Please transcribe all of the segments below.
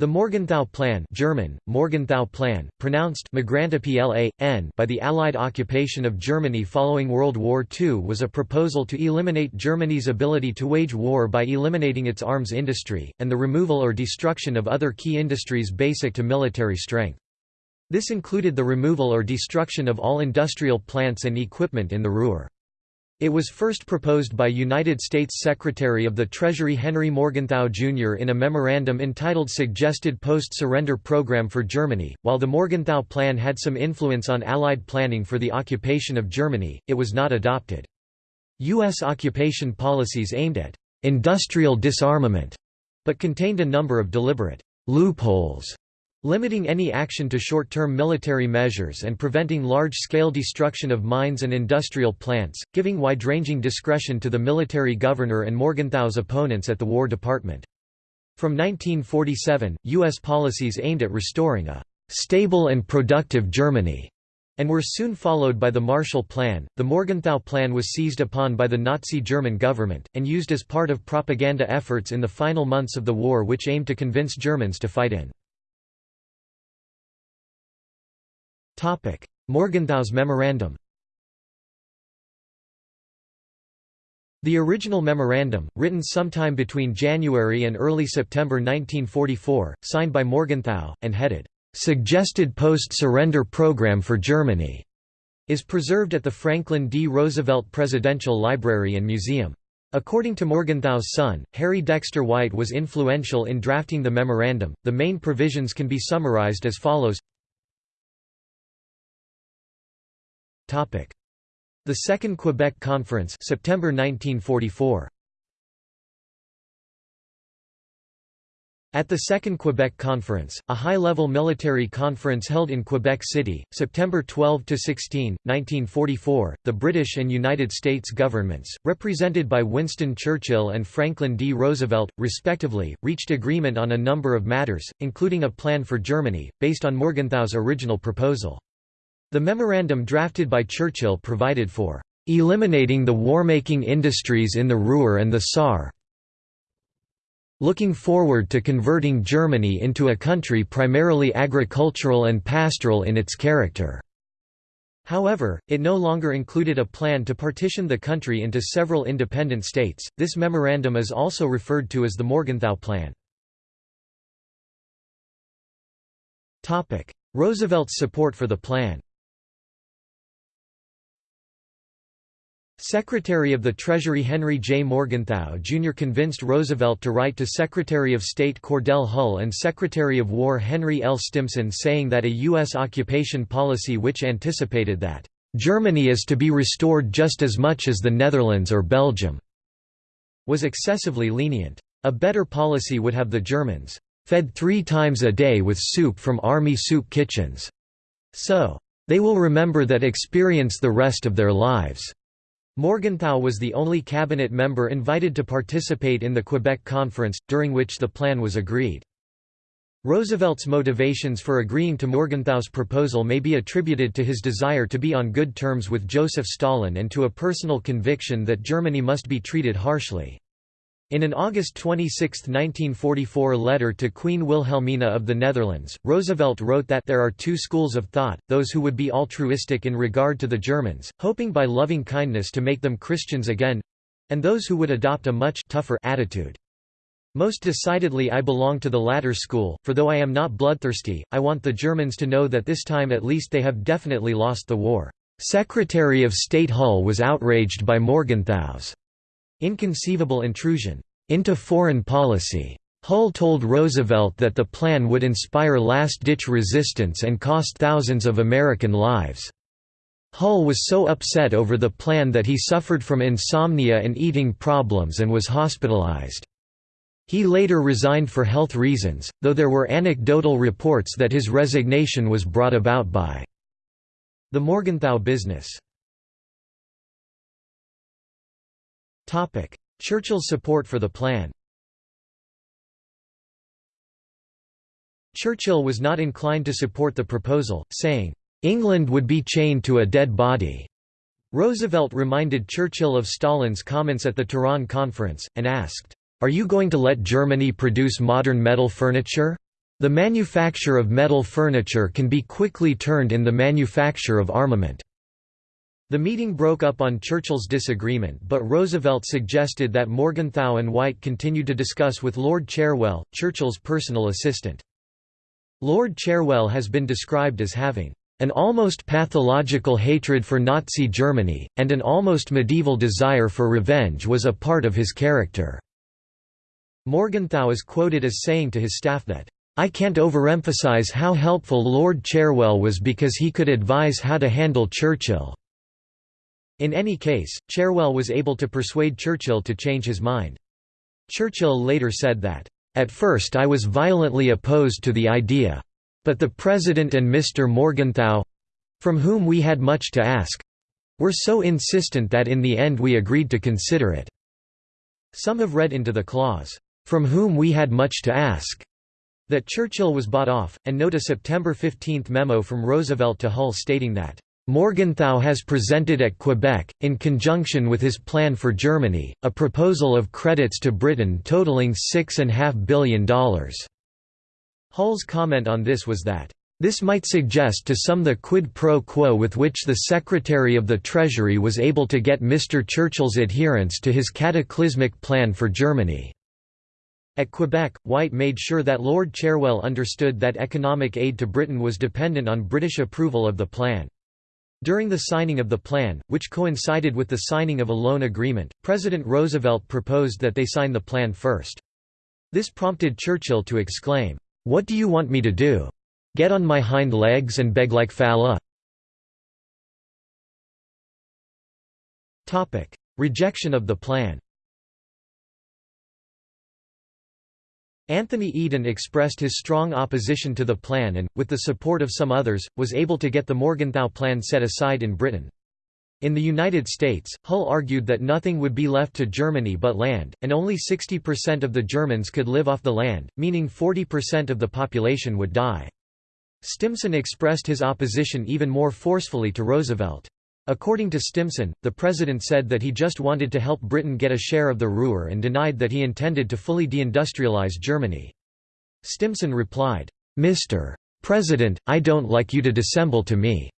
The Morgenthau Plan German, Morgenthau Plan, pronounced by the Allied occupation of Germany following World War II was a proposal to eliminate Germany's ability to wage war by eliminating its arms industry, and the removal or destruction of other key industries basic to military strength. This included the removal or destruction of all industrial plants and equipment in the Ruhr. It was first proposed by United States Secretary of the Treasury Henry Morgenthau Jr. in a memorandum entitled Suggested Post-Surrender Program for Germany. While the Morgenthau Plan had some influence on Allied planning for the occupation of Germany, it was not adopted. U.S. occupation policies aimed at industrial disarmament, but contained a number of deliberate loopholes limiting any action to short-term military measures and preventing large-scale destruction of mines and industrial plants, giving wide-ranging discretion to the military governor and Morgenthau's opponents at the War Department. From 1947, U.S. policies aimed at restoring a «stable and productive Germany» and were soon followed by the Marshall Plan. The Morgenthau Plan was seized upon by the Nazi German government, and used as part of propaganda efforts in the final months of the war which aimed to convince Germans to fight in. Morgenthau's memorandum The original memorandum, written sometime between January and early September 1944, signed by Morgenthau, and headed, "'Suggested Post-Surrender Program for Germany' is preserved at the Franklin D. Roosevelt Presidential Library and Museum. According to Morgenthau's son, Harry Dexter White was influential in drafting the memorandum. The main provisions can be summarized as follows The Second Quebec Conference September 1944. At the Second Quebec Conference, a high-level military conference held in Quebec City, September 12–16, 1944, the British and United States governments, represented by Winston Churchill and Franklin D. Roosevelt, respectively, reached agreement on a number of matters, including a plan for Germany, based on Morgenthau's original proposal. The memorandum drafted by Churchill provided for eliminating the war-making industries in the Ruhr and the Saar looking forward to converting Germany into a country primarily agricultural and pastoral in its character." However, it no longer included a plan to partition the country into several independent states. This memorandum is also referred to as the Morgenthau Plan. Topic: Roosevelt's support for the plan. Secretary of the Treasury Henry J. Morgenthau Jr. convinced Roosevelt to write to Secretary of State Cordell Hull and Secretary of War Henry L. Stimson saying that a U.S. occupation policy which anticipated that, "...Germany is to be restored just as much as the Netherlands or Belgium," was excessively lenient. A better policy would have the Germans, "...fed three times a day with soup from army soup kitchens," so, "...they will remember that experience the rest of their lives." Morgenthau was the only cabinet member invited to participate in the Quebec Conference, during which the plan was agreed. Roosevelt's motivations for agreeing to Morgenthau's proposal may be attributed to his desire to be on good terms with Joseph Stalin and to a personal conviction that Germany must be treated harshly. In an August 26, 1944 letter to Queen Wilhelmina of the Netherlands, Roosevelt wrote that there are two schools of thought, those who would be altruistic in regard to the Germans, hoping by loving kindness to make them Christians again—and those who would adopt a much tougher attitude. Most decidedly I belong to the latter school, for though I am not bloodthirsty, I want the Germans to know that this time at least they have definitely lost the war. Secretary of State Hull was outraged by Morgenthau's Inconceivable intrusion into foreign policy. Hull told Roosevelt that the plan would inspire last-ditch resistance and cost thousands of American lives. Hull was so upset over the plan that he suffered from insomnia and eating problems and was hospitalized. He later resigned for health reasons, though there were anecdotal reports that his resignation was brought about by the Morgenthau business. Churchill's support for the plan Churchill was not inclined to support the proposal, saying, "'England would be chained to a dead body'". Roosevelt reminded Churchill of Stalin's comments at the Tehran conference, and asked, "'Are you going to let Germany produce modern metal furniture?' The manufacture of metal furniture can be quickly turned in the manufacture of armament. The meeting broke up on Churchill's disagreement but Roosevelt suggested that Morgenthau and White continue to discuss with Lord Cherwell, Churchill's personal assistant. Lord Cherwell has been described as having an almost pathological hatred for Nazi Germany, and an almost medieval desire for revenge was a part of his character." Morgenthau is quoted as saying to his staff that, "...I can't overemphasize how helpful Lord Cherwell was because he could advise how to handle Churchill." In any case, Cherwell was able to persuade Churchill to change his mind. Churchill later said that, "...at first I was violently opposed to the idea. But the President and Mr. Morgenthau—from whom we had much to ask—were so insistent that in the end we agreed to consider it." Some have read into the clause, "...from whom we had much to ask." that Churchill was bought off, and note a September 15 memo from Roosevelt to Hull stating that, "...Morgenthau has presented at Quebec, in conjunction with his plan for Germany, a proposal of credits to Britain totaling $6.5 billion." Hull's comment on this was that, "...this might suggest to some the quid pro quo with which the Secretary of the Treasury was able to get Mr. Churchill's adherence to his cataclysmic plan for Germany." At Quebec, White made sure that Lord Cherwell understood that economic aid to Britain was dependent on British approval of the plan. During the signing of the plan, which coincided with the signing of a loan agreement, President Roosevelt proposed that they sign the plan first. This prompted Churchill to exclaim, what do you want me to do? Get on my hind legs and beg like Fala? Rejection of the plan Anthony Eden expressed his strong opposition to the plan and, with the support of some others, was able to get the Morgenthau Plan set aside in Britain. In the United States, Hull argued that nothing would be left to Germany but land, and only 60% of the Germans could live off the land, meaning 40% of the population would die. Stimson expressed his opposition even more forcefully to Roosevelt. According to Stimson, the president said that he just wanted to help Britain get a share of the Ruhr and denied that he intended to fully deindustrialize Germany. Stimson replied, Mr. President, I don't like you to dissemble to me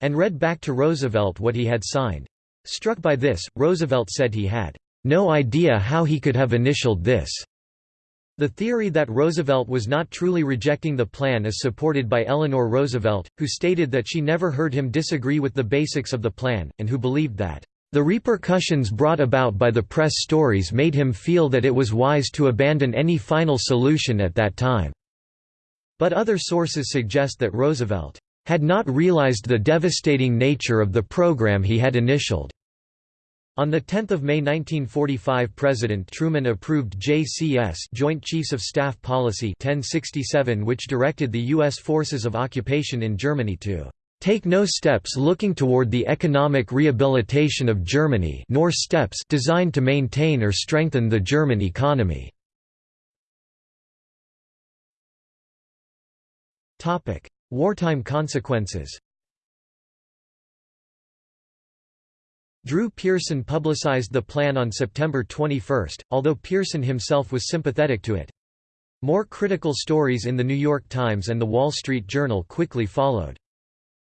and read back to Roosevelt what he had signed. Struck by this, Roosevelt said he had no idea how he could have initialed this. The theory that Roosevelt was not truly rejecting the plan is supported by Eleanor Roosevelt, who stated that she never heard him disagree with the basics of the plan, and who believed that, "...the repercussions brought about by the press stories made him feel that it was wise to abandon any final solution at that time." But other sources suggest that Roosevelt had not realized the devastating nature of the program he had initialed. On 10 May 1945 President Truman approved JCS Joint Chiefs of Staff Policy 1067 which directed the U.S. forces of occupation in Germany to take no steps looking toward the economic rehabilitation of Germany nor steps designed to maintain or strengthen the German economy." Wartime consequences Drew Pearson publicized the plan on September 21, although Pearson himself was sympathetic to it. More critical stories in The New York Times and The Wall Street Journal quickly followed.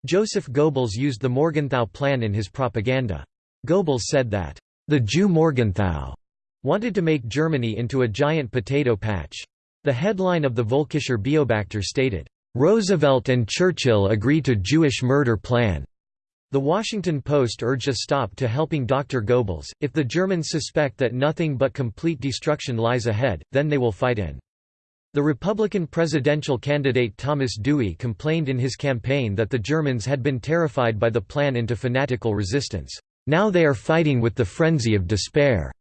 Joseph Goebbels used the Morgenthau Plan in his propaganda. Goebbels said that, "...the Jew Morgenthau," wanted to make Germany into a giant potato patch. The headline of the Völkischer Beobachter stated, Roosevelt and Churchill agree to Jewish murder plan. The Washington Post urged a stop to helping Dr. Goebbels. If the Germans suspect that nothing but complete destruction lies ahead, then they will fight in. The Republican presidential candidate Thomas Dewey complained in his campaign that the Germans had been terrified by the plan into fanatical resistance. Now they are fighting with the frenzy of despair.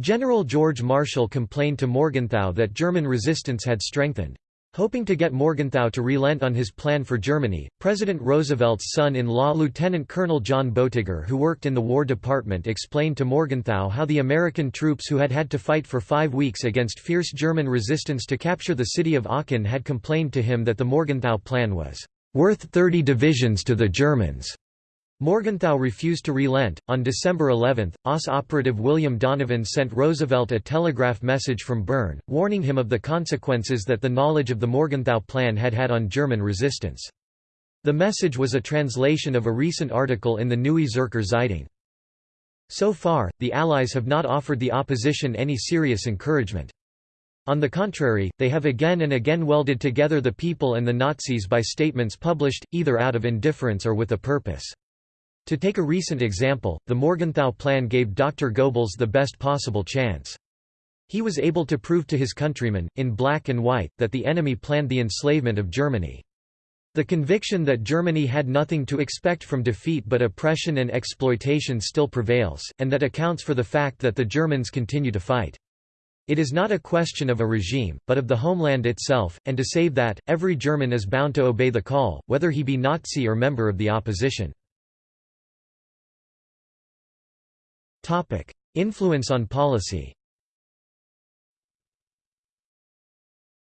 General George Marshall complained to Morgenthau that German resistance had strengthened. Hoping to get Morgenthau to relent on his plan for Germany, President Roosevelt's son-in-law Lieutenant Colonel John Boettiger who worked in the War Department explained to Morgenthau how the American troops who had had to fight for five weeks against fierce German resistance to capture the city of Aachen had complained to him that the Morgenthau plan was "...worth 30 divisions to the Germans." Morgenthau refused to relent. On December 11, OSS operative William Donovan sent Roosevelt a telegraph message from Bern, warning him of the consequences that the knowledge of the Morgenthau Plan had had on German resistance. The message was a translation of a recent article in the Neue Zürcher Zeitung. So far, the Allies have not offered the opposition any serious encouragement. On the contrary, they have again and again welded together the people and the Nazis by statements published, either out of indifference or with a purpose. To take a recent example, the Morgenthau Plan gave Dr. Goebbels the best possible chance. He was able to prove to his countrymen, in black and white, that the enemy planned the enslavement of Germany. The conviction that Germany had nothing to expect from defeat but oppression and exploitation still prevails, and that accounts for the fact that the Germans continue to fight. It is not a question of a regime, but of the homeland itself, and to save that, every German is bound to obey the call, whether he be Nazi or member of the opposition. Influence on policy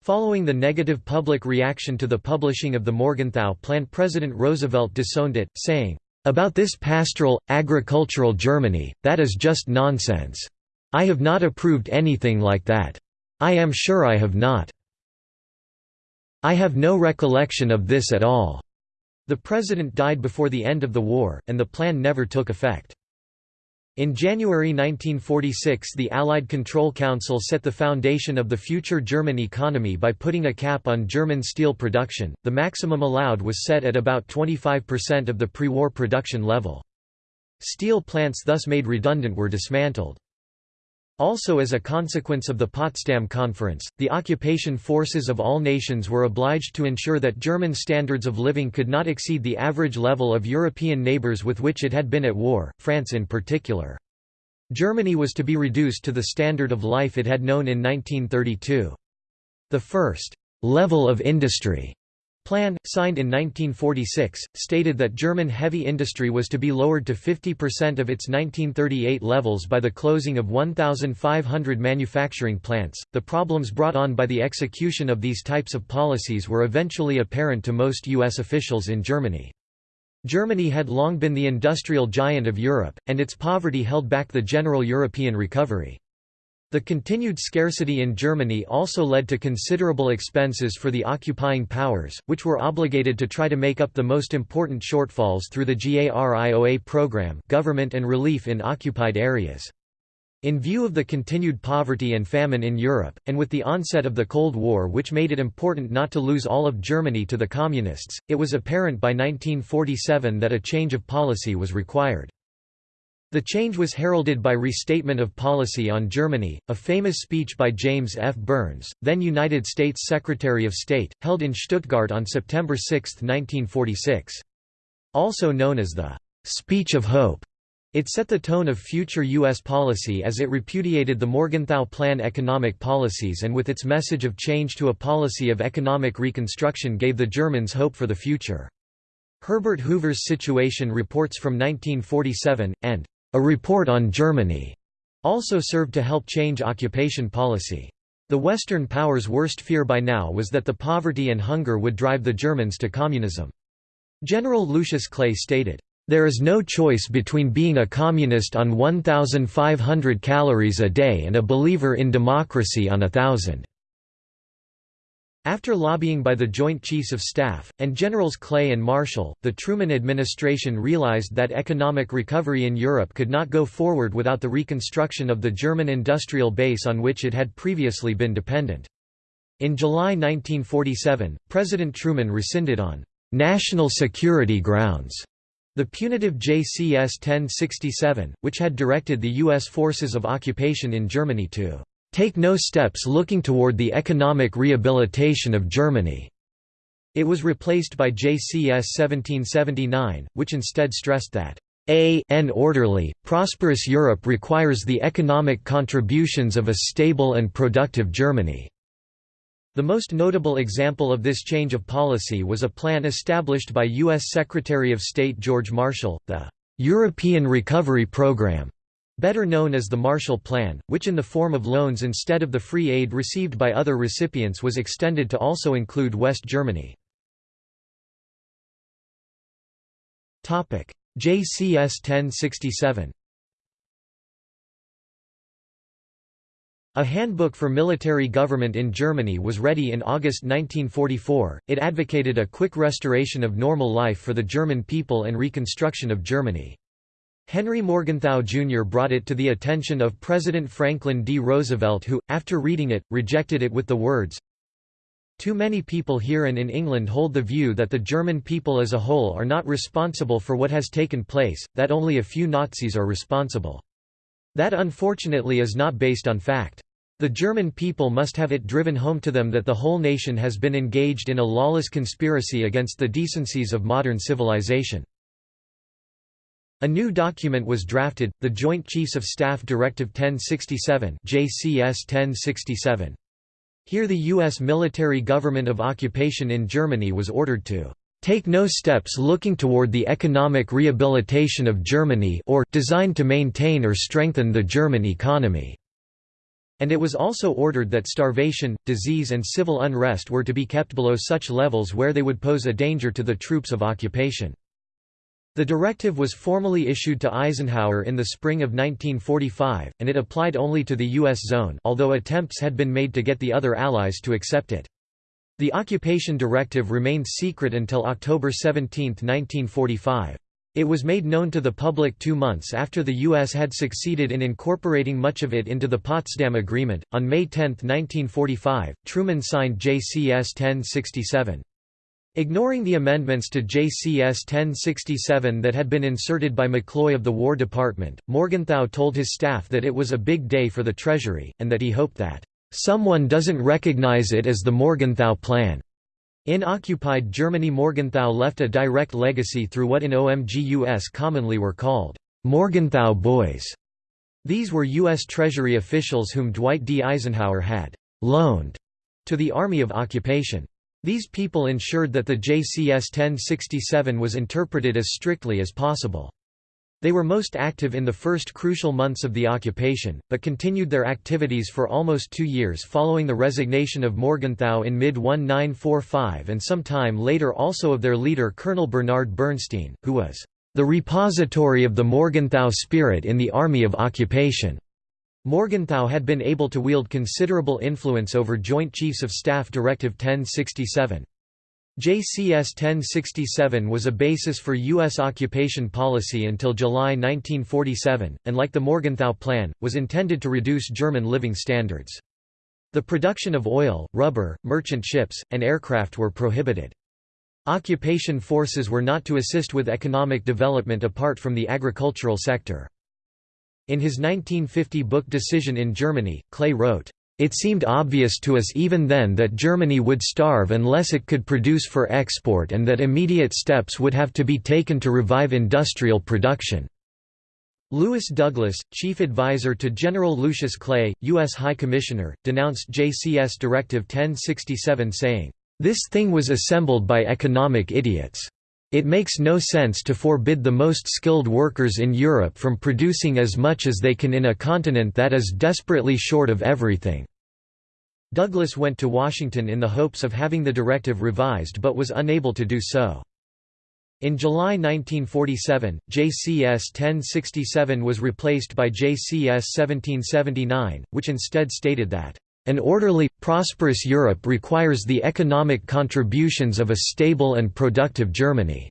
Following the negative public reaction to the publishing of the Morgenthau Plan President Roosevelt disowned it, saying, "...about this pastoral, agricultural Germany, that is just nonsense. I have not approved anything like that. I am sure I have not. I have no recollection of this at all." The president died before the end of the war, and the plan never took effect. In January 1946 the Allied Control Council set the foundation of the future German economy by putting a cap on German steel production, the maximum allowed was set at about 25% of the pre-war production level. Steel plants thus made redundant were dismantled. Also as a consequence of the Potsdam Conference, the occupation forces of all nations were obliged to ensure that German standards of living could not exceed the average level of European neighbours with which it had been at war, France in particular. Germany was to be reduced to the standard of life it had known in 1932. The first «level of industry» plan, signed in 1946, stated that German heavy industry was to be lowered to 50% of its 1938 levels by the closing of 1,500 manufacturing plants. The problems brought on by the execution of these types of policies were eventually apparent to most U.S. officials in Germany. Germany had long been the industrial giant of Europe, and its poverty held back the general European recovery. The continued scarcity in Germany also led to considerable expenses for the occupying powers, which were obligated to try to make up the most important shortfalls through the GARIOA program government and relief in occupied areas. In view of the continued poverty and famine in Europe, and with the onset of the Cold War which made it important not to lose all of Germany to the Communists, it was apparent by 1947 that a change of policy was required. The change was heralded by Restatement of Policy on Germany, a famous speech by James F. Byrnes, then United States Secretary of State, held in Stuttgart on September 6, 1946. Also known as the «Speech of Hope», it set the tone of future U.S. policy as it repudiated the Morgenthau Plan economic policies and with its message of change to a policy of economic reconstruction gave the Germans hope for the future. Herbert Hoover's Situation Reports from 1947, and a report on Germany also served to help change occupation policy. The Western powers' worst fear by now was that the poverty and hunger would drive the Germans to communism. General Lucius Clay stated, "...there is no choice between being a communist on 1,500 calories a day and a believer in democracy on a thousand." After lobbying by the Joint Chiefs of Staff, and Generals Clay and Marshall, the Truman administration realized that economic recovery in Europe could not go forward without the reconstruction of the German industrial base on which it had previously been dependent. In July 1947, President Truman rescinded on «national security grounds» the punitive JCS 1067, which had directed the U.S. forces of occupation in Germany to take no steps looking toward the economic rehabilitation of Germany. It was replaced by JCS 1779, which instead stressed that a an orderly, prosperous Europe requires the economic contributions of a stable and productive Germany. The most notable example of this change of policy was a plan established by U.S. Secretary of State George Marshall, the European Recovery Program, better known as the Marshall Plan, which in the form of loans instead of the free aid received by other recipients was extended to also include West Germany. JCS 1067 A handbook for military government in Germany was ready in August 1944. It advocated a quick restoration of normal life for the German people and reconstruction of Germany. Henry Morgenthau Jr. brought it to the attention of President Franklin D. Roosevelt who, after reading it, rejected it with the words, Too many people here and in England hold the view that the German people as a whole are not responsible for what has taken place, that only a few Nazis are responsible. That unfortunately is not based on fact. The German people must have it driven home to them that the whole nation has been engaged in a lawless conspiracy against the decencies of modern civilization. A new document was drafted, the Joint Chiefs of Staff Directive 1067 JCS 1067. Here the U.S. military government of occupation in Germany was ordered to take no steps looking toward the economic rehabilitation of Germany or designed to maintain or strengthen the German economy." And it was also ordered that starvation, disease and civil unrest were to be kept below such levels where they would pose a danger to the troops of occupation. The directive was formally issued to Eisenhower in the spring of 1945, and it applied only to the U.S. zone although attempts had been made to get the other allies to accept it. The occupation directive remained secret until October 17, 1945. It was made known to the public two months after the U.S. had succeeded in incorporating much of it into the Potsdam Agreement. On May 10, 1945, Truman signed JCS 1067. Ignoring the amendments to JCS 1067 that had been inserted by McCloy of the War Department, Morgenthau told his staff that it was a big day for the Treasury, and that he hoped that Someone doesn't recognize it as the Morgenthau Plan. In occupied Germany Morgenthau left a direct legacy through what in OMGUS commonly were called Morgenthau Boys. These were U.S. Treasury officials whom Dwight D. Eisenhower had «loaned» to the Army of Occupation. These people ensured that the JCS 1067 was interpreted as strictly as possible. They were most active in the first crucial months of the occupation, but continued their activities for almost two years following the resignation of Morgenthau in mid-1945 and some time later also of their leader Colonel Bernard Bernstein, who was the repository of the Morgenthau spirit in the Army of Occupation. Morgenthau had been able to wield considerable influence over Joint Chiefs of Staff Directive 1067. JCS 1067 was a basis for U.S. occupation policy until July 1947, and like the Morgenthau Plan, was intended to reduce German living standards. The production of oil, rubber, merchant ships, and aircraft were prohibited. Occupation forces were not to assist with economic development apart from the agricultural sector. In his 1950 book Decision in Germany, Clay wrote, it seemed obvious to us even then that Germany would starve unless it could produce for export and that immediate steps would have to be taken to revive industrial production. Lewis Douglas, chief advisor to General Lucius Clay, U.S. High Commissioner, denounced JCS Directive 1067 saying, "...this thing was assembled by economic idiots. It makes no sense to forbid the most skilled workers in Europe from producing as much as they can in a continent that is desperately short of everything." Douglas went to Washington in the hopes of having the directive revised but was unable to do so. In July 1947, JCS 1067 was replaced by JCS 1779, which instead stated that, "...an orderly, prosperous Europe requires the economic contributions of a stable and productive Germany."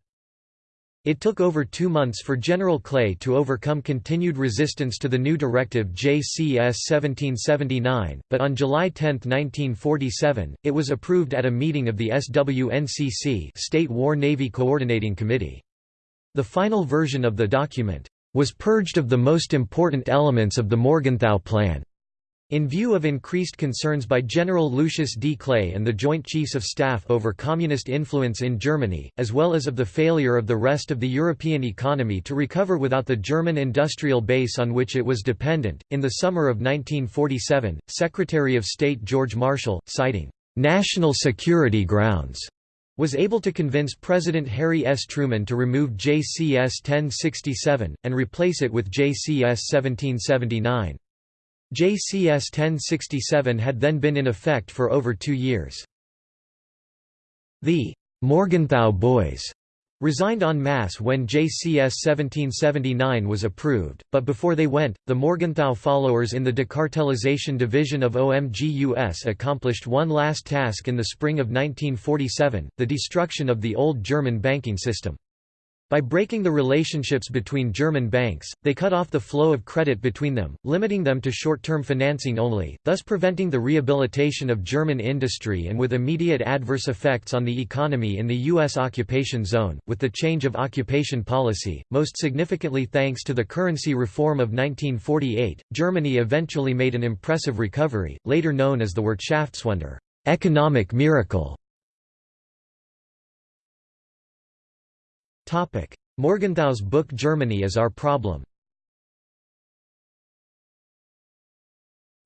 It took over two months for General Clay to overcome continued resistance to the new directive JCS 1779, but on July 10, 1947, it was approved at a meeting of the SWNCC State War Navy Coordinating Committee. The final version of the document was purged of the most important elements of the Morgenthau Plan. In view of increased concerns by General Lucius D. Clay and the Joint Chiefs of Staff over communist influence in Germany, as well as of the failure of the rest of the European economy to recover without the German industrial base on which it was dependent, in the summer of 1947, Secretary of State George Marshall, citing national security grounds, was able to convince President Harry S. Truman to remove JCS 1067, and replace it with JCS 1779. JCS 1067 had then been in effect for over two years. The Morgenthau Boys resigned en masse when JCS 1779 was approved, but before they went, the Morgenthau followers in the decartelization division of OMGUS accomplished one last task in the spring of 1947, the destruction of the old German banking system. By breaking the relationships between German banks, they cut off the flow of credit between them, limiting them to short-term financing only, thus preventing the rehabilitation of German industry and with immediate adverse effects on the economy in the U.S. occupation zone. With the change of occupation policy, most significantly thanks to the currency reform of 1948, Germany eventually made an impressive recovery, later known as the Wirtschaftswunder economic miracle. Morgenthau's book Germany is Our Problem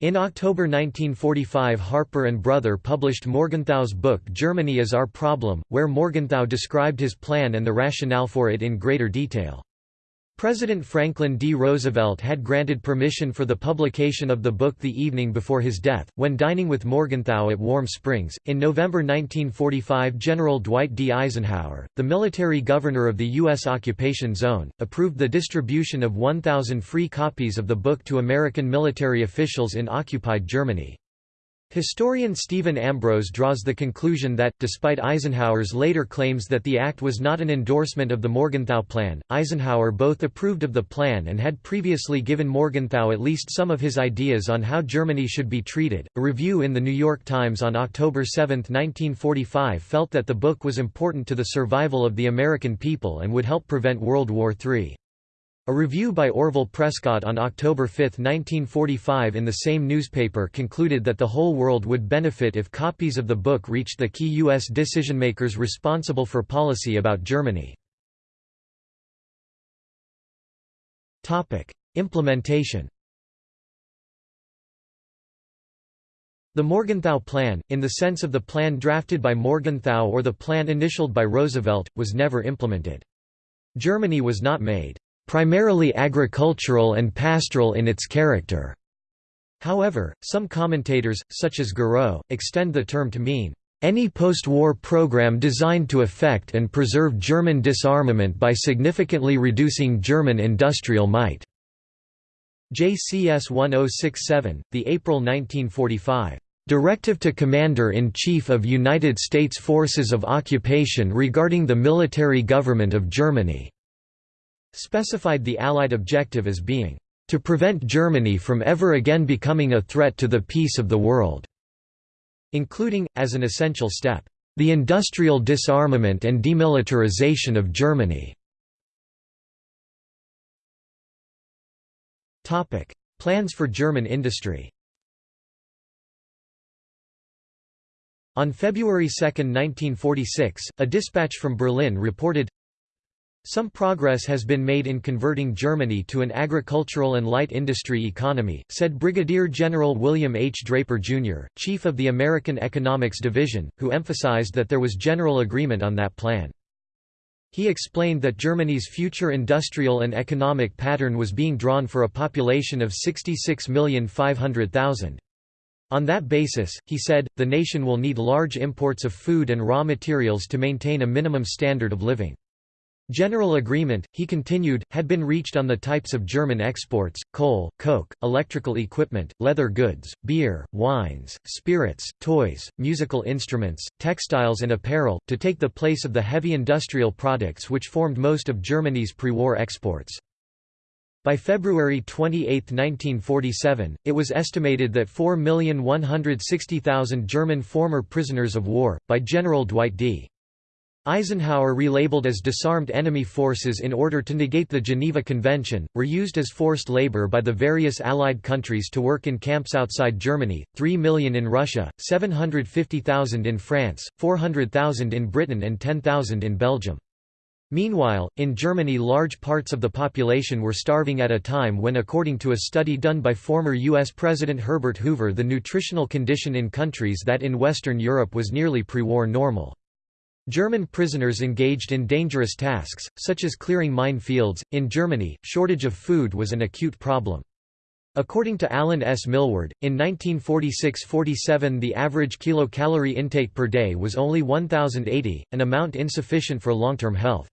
In October 1945 Harper and Brother published Morgenthau's book Germany is Our Problem, where Morgenthau described his plan and the rationale for it in greater detail. President Franklin D. Roosevelt had granted permission for the publication of the book the evening before his death, when dining with Morgenthau at Warm Springs. In November 1945, General Dwight D. Eisenhower, the military governor of the U.S. occupation zone, approved the distribution of 1,000 free copies of the book to American military officials in occupied Germany. Historian Stephen Ambrose draws the conclusion that, despite Eisenhower's later claims that the act was not an endorsement of the Morgenthau Plan, Eisenhower both approved of the plan and had previously given Morgenthau at least some of his ideas on how Germany should be treated. A review in The New York Times on October 7, 1945 felt that the book was important to the survival of the American people and would help prevent World War III. A review by Orville Prescott on October 5, 1945 in the same newspaper concluded that the whole world would benefit if copies of the book reached the key U.S. decision-makers responsible for policy about Germany. Implementation The Morgenthau Plan, in the sense of the plan drafted by Morgenthau or the plan initialed by Roosevelt, was never implemented. Germany was not made primarily agricultural and pastoral in its character. However, some commentators, such as Gareau, extend the term to mean any post-war program designed to effect and preserve German disarmament by significantly reducing German industrial might." JCS 1067, the April 1945, "...directive to Commander-in-Chief of United States Forces of Occupation regarding the military government of Germany." Specified the Allied objective as being, "...to prevent Germany from ever again becoming a threat to the peace of the world", including, as an essential step, "...the industrial disarmament and demilitarization of Germany". Plans for German industry On February 2, 1946, a dispatch from Berlin reported, some progress has been made in converting Germany to an agricultural and light industry economy, said Brigadier General William H. Draper, Jr., Chief of the American Economics Division, who emphasized that there was general agreement on that plan. He explained that Germany's future industrial and economic pattern was being drawn for a population of 66,500,000. On that basis, he said, the nation will need large imports of food and raw materials to maintain a minimum standard of living. General agreement, he continued, had been reached on the types of German exports, coal, coke, electrical equipment, leather goods, beer, wines, spirits, toys, musical instruments, textiles and apparel, to take the place of the heavy industrial products which formed most of Germany's pre-war exports. By February 28, 1947, it was estimated that 4,160,000 German former prisoners of war, by General Dwight D. Eisenhower relabeled as disarmed enemy forces in order to negate the Geneva Convention, were used as forced labor by the various Allied countries to work in camps outside Germany, 3 million in Russia, 750,000 in France, 400,000 in Britain and 10,000 in Belgium. Meanwhile, in Germany large parts of the population were starving at a time when according to a study done by former U.S. President Herbert Hoover the nutritional condition in countries that in Western Europe was nearly pre-war normal. German prisoners engaged in dangerous tasks, such as clearing mine fields. In Germany, shortage of food was an acute problem. According to Alan S. Milward, in 1946–47 the average kilocalorie intake per day was only 1080, an amount insufficient for long-term health.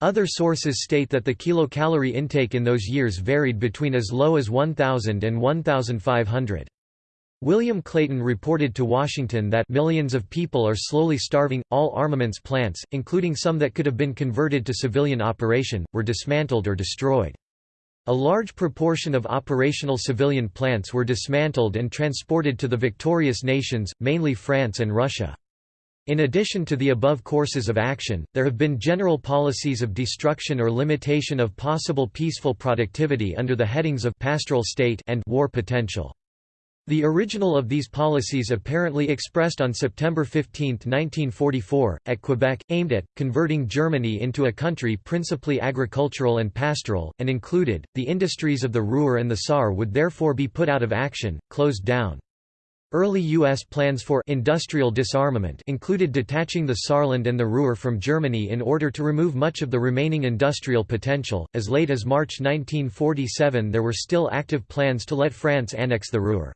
Other sources state that the kilocalorie intake in those years varied between as low as 1,000 and 1,500. William Clayton reported to Washington that millions of people are slowly starving. All armaments plants, including some that could have been converted to civilian operation, were dismantled or destroyed. A large proportion of operational civilian plants were dismantled and transported to the victorious nations, mainly France and Russia. In addition to the above courses of action, there have been general policies of destruction or limitation of possible peaceful productivity under the headings of pastoral state and war potential. The original of these policies apparently expressed on September 15, 1944, at Quebec, aimed at, converting Germany into a country principally agricultural and pastoral, and included, the industries of the Ruhr and the Saar would therefore be put out of action, closed down. Early U.S. plans for industrial disarmament included detaching the Saarland and the Ruhr from Germany in order to remove much of the remaining industrial potential. As late as March 1947, there were still active plans to let France annex the Ruhr.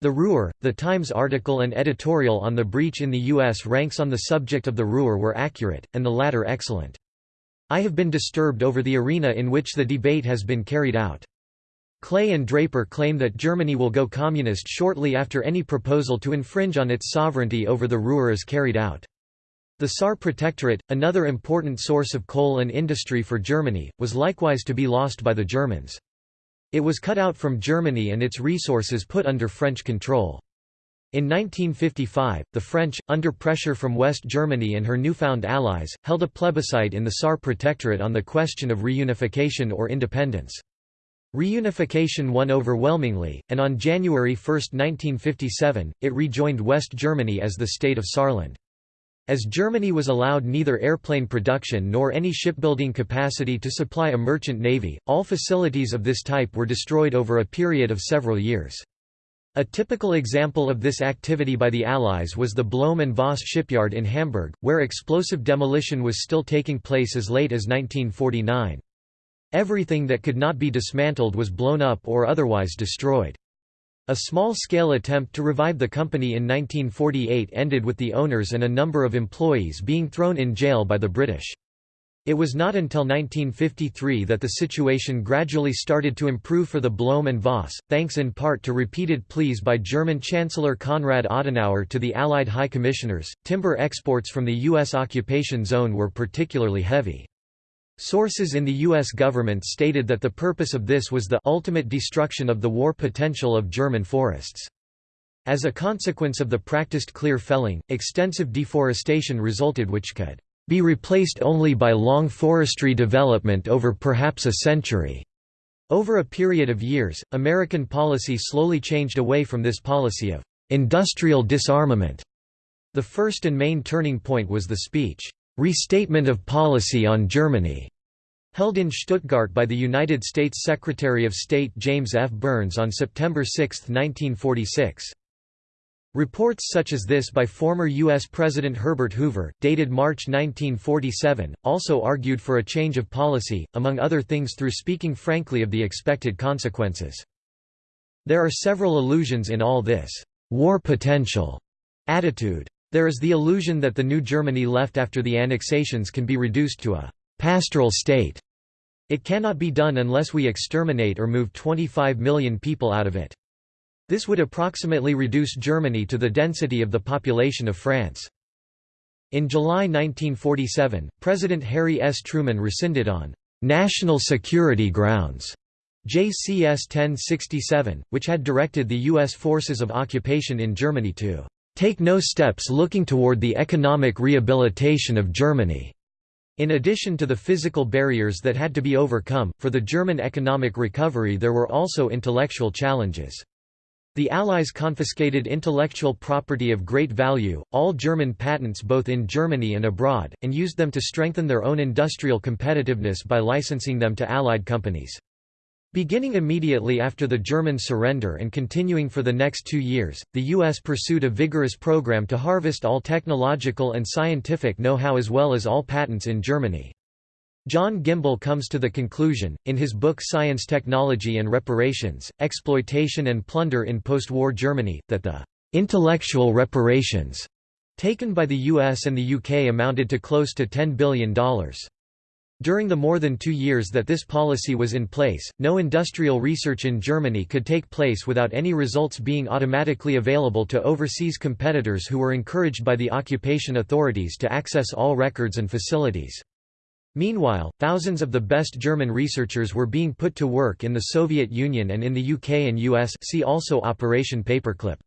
The Ruhr, the Times article and editorial on the breach in the U.S. ranks on the subject of the Ruhr were accurate, and the latter excellent. I have been disturbed over the arena in which the debate has been carried out. Clay and Draper claim that Germany will go communist shortly after any proposal to infringe on its sovereignty over the Ruhr is carried out. The Saar Protectorate, another important source of coal and industry for Germany, was likewise to be lost by the Germans. It was cut out from Germany and its resources put under French control. In 1955, the French, under pressure from West Germany and her newfound allies, held a plebiscite in the Saar Protectorate on the question of reunification or independence. Reunification won overwhelmingly, and on January 1, 1957, it rejoined West Germany as the state of Saarland. As Germany was allowed neither airplane production nor any shipbuilding capacity to supply a merchant navy, all facilities of this type were destroyed over a period of several years. A typical example of this activity by the Allies was the Blohm and Voss shipyard in Hamburg, where explosive demolition was still taking place as late as 1949. Everything that could not be dismantled was blown up or otherwise destroyed. A small-scale attempt to revive the company in 1948 ended with the owners and a number of employees being thrown in jail by the British. It was not until 1953 that the situation gradually started to improve for the Blohm and Voss, thanks in part to repeated pleas by German Chancellor Konrad Adenauer to the Allied High Commissioners. Timber exports from the U.S. occupation zone were particularly heavy. Sources in the U.S. government stated that the purpose of this was the ultimate destruction of the war potential of German forests. As a consequence of the practiced clear felling, extensive deforestation resulted which could be replaced only by long forestry development over perhaps a century. Over a period of years, American policy slowly changed away from this policy of industrial disarmament. The first and main turning point was the speech, Restatement of Policy on Germany, held in Stuttgart by the United States Secretary of State James F. Byrnes on September 6, 1946. Reports such as this by former U.S. President Herbert Hoover, dated March 1947, also argued for a change of policy, among other things through speaking frankly of the expected consequences. There are several allusions in all this war potential attitude. There is the illusion that the new Germany left after the annexations can be reduced to a «pastoral state». It cannot be done unless we exterminate or move 25 million people out of it. This would approximately reduce Germany to the density of the population of France. In July 1947, President Harry S. Truman rescinded on «national security grounds» JCS 1067, which had directed the U.S. forces of occupation in Germany to take no steps looking toward the economic rehabilitation of Germany. In addition to the physical barriers that had to be overcome, for the German economic recovery there were also intellectual challenges. The Allies confiscated intellectual property of great value, all German patents both in Germany and abroad, and used them to strengthen their own industrial competitiveness by licensing them to Allied companies. Beginning immediately after the German surrender and continuing for the next two years, the U.S. pursued a vigorous program to harvest all technological and scientific know-how as well as all patents in Germany. John Gimbel comes to the conclusion, in his book Science Technology and Reparations, Exploitation and Plunder in Post-War Germany, that the «intellectual reparations» taken by the US and the UK amounted to close to $10 billion. During the more than two years that this policy was in place, no industrial research in Germany could take place without any results being automatically available to overseas competitors who were encouraged by the occupation authorities to access all records and facilities. Meanwhile, thousands of the best German researchers were being put to work in the Soviet Union and in the UK and US see also Operation Paperclip.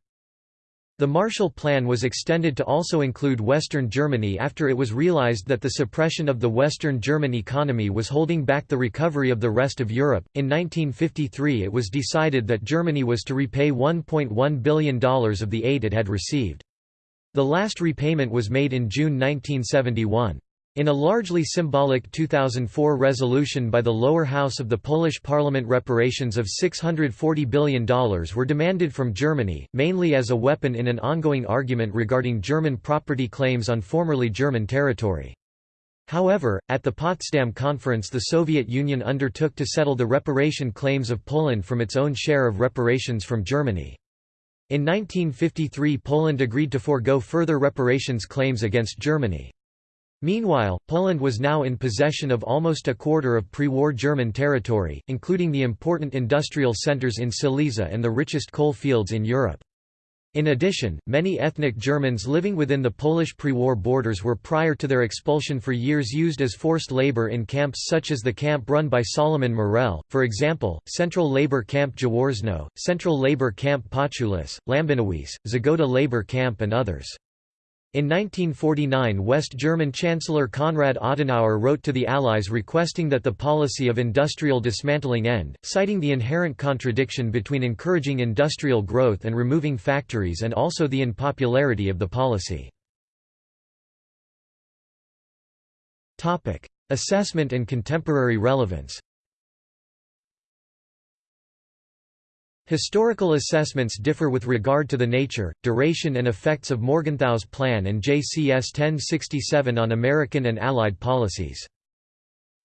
The Marshall Plan was extended to also include Western Germany after it was realized that the suppression of the Western German economy was holding back the recovery of the rest of Europe. In 1953, it was decided that Germany was to repay $1.1 billion of the aid it had received. The last repayment was made in June 1971. In a largely symbolic 2004 resolution by the lower house of the Polish parliament reparations of $640 billion were demanded from Germany, mainly as a weapon in an ongoing argument regarding German property claims on formerly German territory. However, at the Potsdam Conference the Soviet Union undertook to settle the reparation claims of Poland from its own share of reparations from Germany. In 1953 Poland agreed to forego further reparations claims against Germany. Meanwhile, Poland was now in possession of almost a quarter of pre-war German territory, including the important industrial centers in Silesia and the richest coal fields in Europe. In addition, many ethnic Germans living within the Polish pre-war borders were prior to their expulsion for years used as forced labor in camps such as the camp run by Solomon Morel, for example, Central Labor Camp Jaworzno, Central Labor Camp Potulice, Lambinowice, Zagoda Labor Camp and others. In 1949 West German Chancellor Konrad Adenauer wrote to the Allies requesting that the policy of industrial dismantling end, citing the inherent contradiction between encouraging industrial growth and removing factories and also the unpopularity of the policy. Assessment and contemporary relevance Historical assessments differ with regard to the nature, duration and effects of Morgenthau's plan and JCS 1067 on American and Allied policies.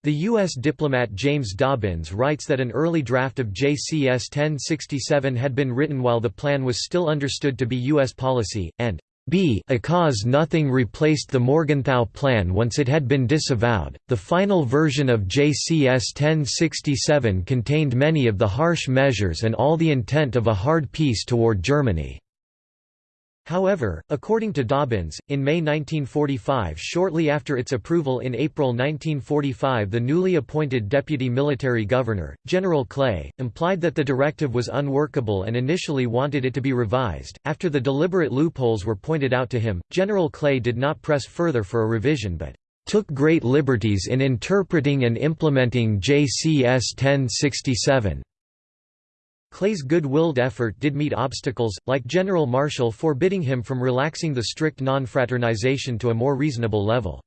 The U.S. diplomat James Dobbins writes that an early draft of JCS 1067 had been written while the plan was still understood to be U.S. policy, and b a cause nothing replaced the Morgenthau Plan once it had been disavowed. The final version of JCS 1067 contained many of the harsh measures and all the intent of a hard peace toward Germany. However, according to Dobbins, in May 1945 shortly after its approval in April 1945 the newly appointed deputy military governor, General Clay, implied that the directive was unworkable and initially wanted it to be revised. After the deliberate loopholes were pointed out to him, General Clay did not press further for a revision but took great liberties in interpreting and implementing JCS 1067. Clay's good-willed effort did meet obstacles, like General Marshall forbidding him from relaxing the strict non-fraternization to a more reasonable level.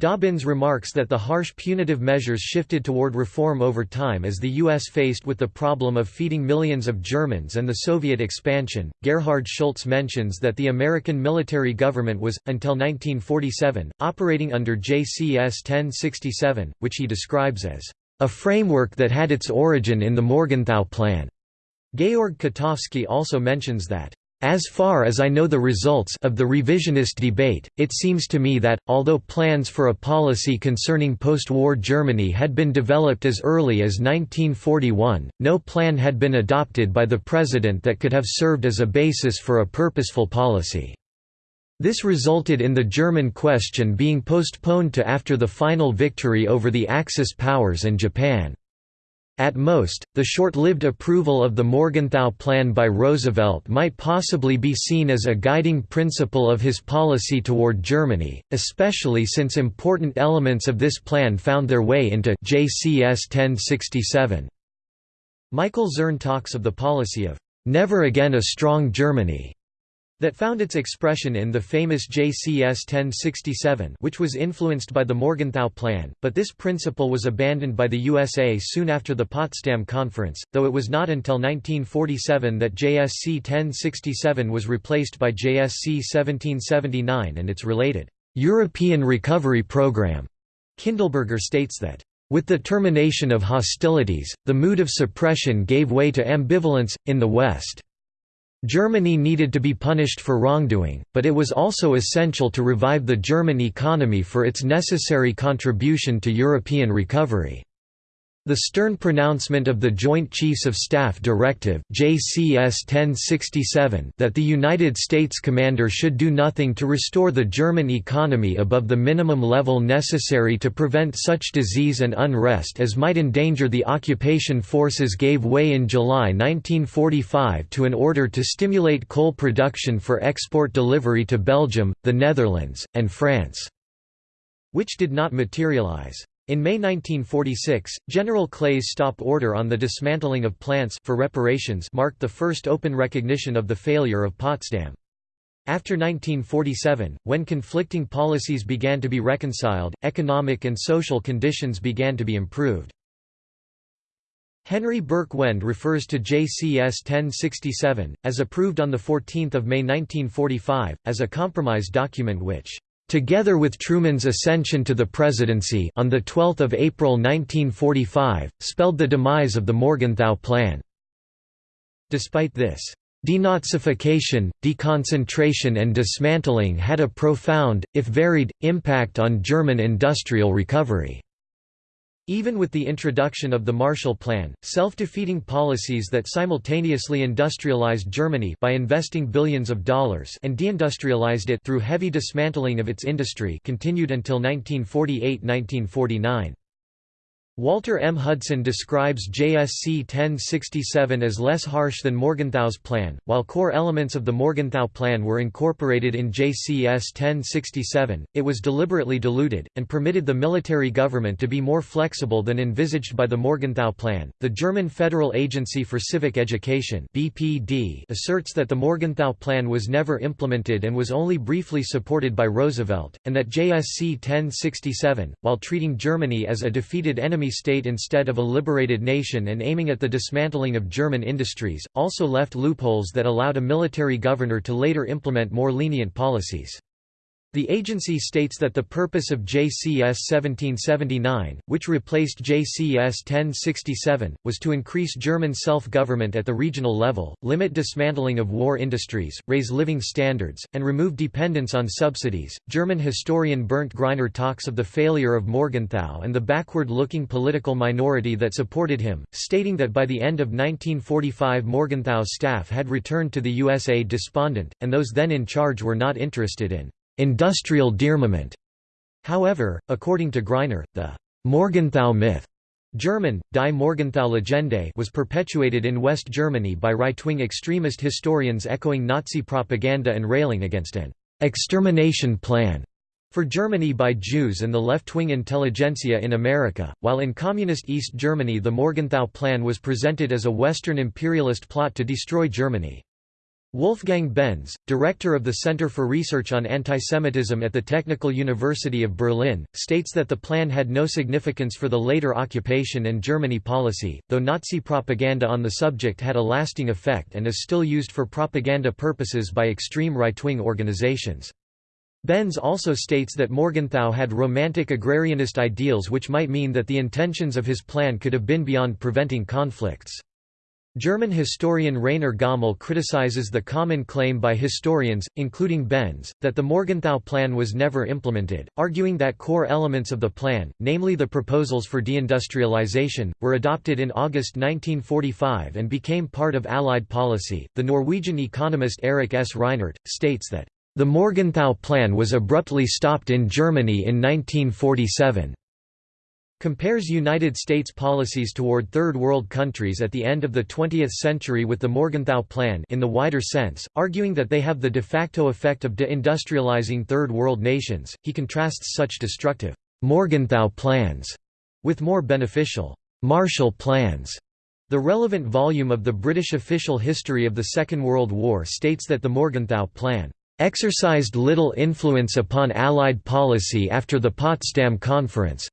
Dobbins remarks that the harsh punitive measures shifted toward reform over time as the U.S. faced with the problem of feeding millions of Germans and the Soviet expansion. Gerhard Schulz mentions that the American military government was, until 1947, operating under JCS 1067, which he describes as a framework that had its origin in the Morgenthau Plan. Georg Kotowski also mentions that as far as I know the results of the revisionist debate, it seems to me that, although plans for a policy concerning post-war Germany had been developed as early as 1941, no plan had been adopted by the President that could have served as a basis for a purposeful policy. This resulted in the German question being postponed to after the final victory over the Axis powers and Japan. At most, the short-lived approval of the Morgenthau Plan by Roosevelt might possibly be seen as a guiding principle of his policy toward Germany, especially since important elements of this plan found their way into JCS 1067. Michael Zurn talks of the policy of "...never again a strong Germany", that found its expression in the famous JCS 1067 which was influenced by the Morgenthau Plan, but this principle was abandoned by the USA soon after the Potsdam Conference, though it was not until 1947 that JCS 1067 was replaced by JCS 1779 and its related European Recovery Program. Kindleberger states that with the termination of hostilities, the mood of suppression gave way to ambivalence, in the West. Germany needed to be punished for wrongdoing, but it was also essential to revive the German economy for its necessary contribution to European recovery. The stern pronouncement of the Joint Chiefs of Staff Directive JCS 1067 that the United States commander should do nothing to restore the German economy above the minimum level necessary to prevent such disease and unrest as might endanger the occupation forces gave way in July 1945 to an order to stimulate coal production for export delivery to Belgium, the Netherlands, and France, which did not materialize. In May 1946, General Clay's stop order on the dismantling of plants for reparations marked the first open recognition of the failure of Potsdam. After 1947, when conflicting policies began to be reconciled, economic and social conditions began to be improved. Henry Burke Wend refers to JCS 1067, as approved on 14 May 1945, as a compromise document which Together with Truman's ascension to the presidency on 12 April 1945, spelled the demise of the Morgenthau Plan. Despite this, Denazification, deconcentration and dismantling had a profound, if varied, impact on German industrial recovery. Even with the introduction of the Marshall Plan, self-defeating policies that simultaneously industrialized Germany by investing billions of dollars and deindustrialized it through heavy dismantling of its industry continued until 1948–1949. Walter M. Hudson describes JCS 1067 as less harsh than Morgenthau's plan, while core elements of the Morgenthau plan were incorporated in JCS 1067, it was deliberately diluted, and permitted the military government to be more flexible than envisaged by the Morgenthau plan. The German Federal Agency for Civic Education (BPB) asserts that the Morgenthau plan was never implemented and was only briefly supported by Roosevelt, and that JCS 1067, while treating Germany as a defeated enemy state instead of a liberated nation and aiming at the dismantling of German industries, also left loopholes that allowed a military governor to later implement more lenient policies. The agency states that the purpose of JCS 1779, which replaced JCS 1067, was to increase German self-government at the regional level, limit dismantling of war industries, raise living standards, and remove dependence on subsidies. German historian Bernd Greiner talks of the failure of Morgenthau and the backward-looking political minority that supported him, stating that by the end of 1945 Morgenthau's staff had returned to the USA despondent, and those then in charge were not interested in industrial dearmament. However, according to Greiner, the Morgenthau myth German, Die Morgenthau Legende was perpetuated in West Germany by right-wing extremist historians echoing Nazi propaganda and railing against an «extermination plan» for Germany by Jews and the left-wing intelligentsia in America, while in Communist East Germany the Morgenthau Plan was presented as a Western imperialist plot to destroy Germany. Wolfgang Benz, director of the Center for Research on Antisemitism at the Technical University of Berlin, states that the plan had no significance for the later occupation and Germany policy, though Nazi propaganda on the subject had a lasting effect and is still used for propaganda purposes by extreme right-wing organizations. Benz also states that Morgenthau had romantic agrarianist ideals which might mean that the intentions of his plan could have been beyond preventing conflicts. German historian Rainer Gommel criticizes the common claim by historians, including Benz, that the Morgenthau Plan was never implemented, arguing that core elements of the plan, namely the proposals for deindustrialization, were adopted in August 1945 and became part of Allied policy. The Norwegian economist Erik S. Reinert states that the Morgenthau Plan was abruptly stopped in Germany in 1947 compares United States policies toward Third World countries at the end of the 20th century with the Morgenthau Plan in the wider sense, arguing that they have the de facto effect of deindustrializing Third World nations. He contrasts such destructive Morgenthau plans with more beneficial Marshall plans. The relevant volume of the British official history of the Second World War states that the Morgenthau Plan exercised little influence upon Allied policy after the Potsdam Conference,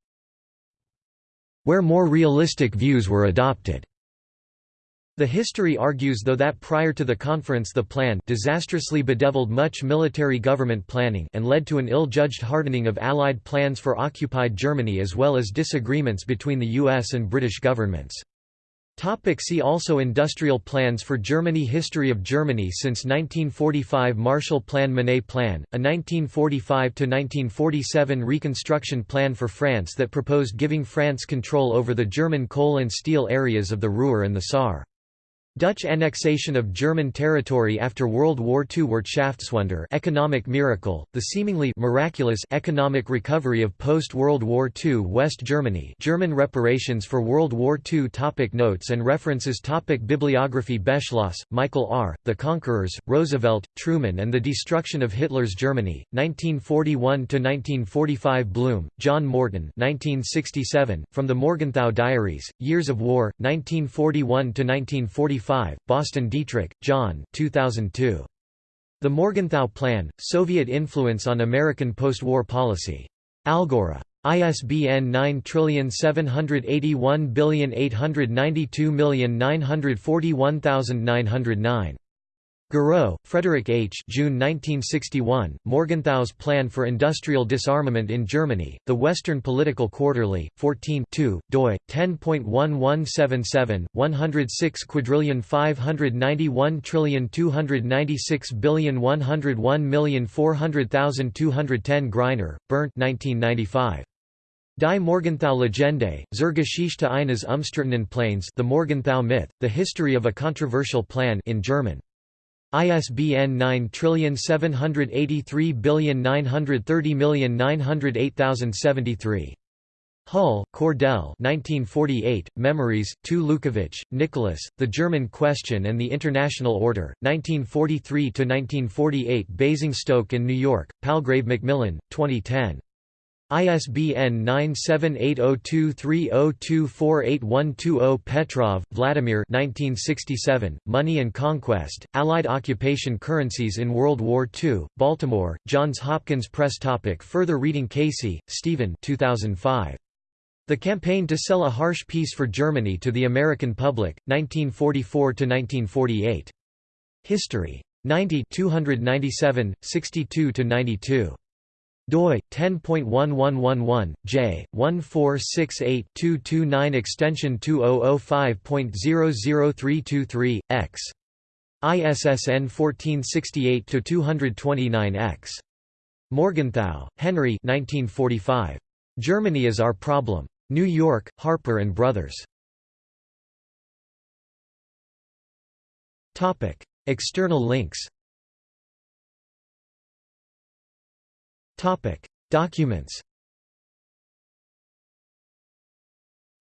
where more realistic views were adopted. The history argues though that prior to the conference the plan disastrously bedeviled much military government planning and led to an ill-judged hardening of Allied plans for occupied Germany as well as disagreements between the US and British governments. Topic see also Industrial plans for Germany History of Germany since 1945 Marshall Plan Monnet Plan, a 1945–1947 reconstruction plan for France that proposed giving France control over the German coal and steel areas of the Ruhr and the Saar. Dutch annexation of German territory after World War II Wirtschaftswunder economic miracle, the seemingly miraculous economic recovery of post-World War II West Germany German reparations for World War II topic Notes and references topic Bibliography Beschloss, Michael R., The Conquerors, Roosevelt, Truman and the Destruction of Hitler's Germany, 1941–1945 Blum, John Morton 1967, From the Morgenthau Diaries, Years of War, 1941–1945 Boston Dietrich, John 2002. The Morgenthau Plan, Soviet Influence on American Postwar Policy. Algora. ISBN 9781892941909. Gareau, Frederick H. June 1961, Morgenthau's Plan for Industrial Disarmament in Germany, The Western Political Quarterly, 14 2, doi, 10.1177, 106 quadrillion 591 trillion 296 billion 101 million 400,000 210 Greiner, Bernd 1995. Die Morgenthau Legende, zur Geschichte eines umstrittenen Plans The Morgenthau Myth, The History of a Controversial Plan in German. ISBN 9783930908073. Hull, Cordell. 1948, Memories, Tu Lewkowicz, Nicholas, The German Question and the International Order, 1943–1948 Basingstoke and New York, Palgrave Macmillan, 2010. ISBN 9780230248120 Petrov, Vladimir 1967, Money and Conquest, Allied Occupation Currencies in World War II, Baltimore, Johns Hopkins Press topic Further reading Casey, Steven 2005. The Campaign to Sell a Harsh Peace for Germany to the American Public, 1944–1948. History. 90 297, 62–92 doi 10.1111 j 1468-229 extension 2005.00323 x ISSN 1468-229 x Morgenthau, Henry 1945. Germany is Our Problem. New York, Harper and Brothers. Topic External links Topic: Documents.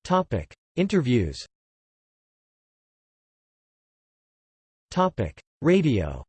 Topic: Interviews. Topic: Radio.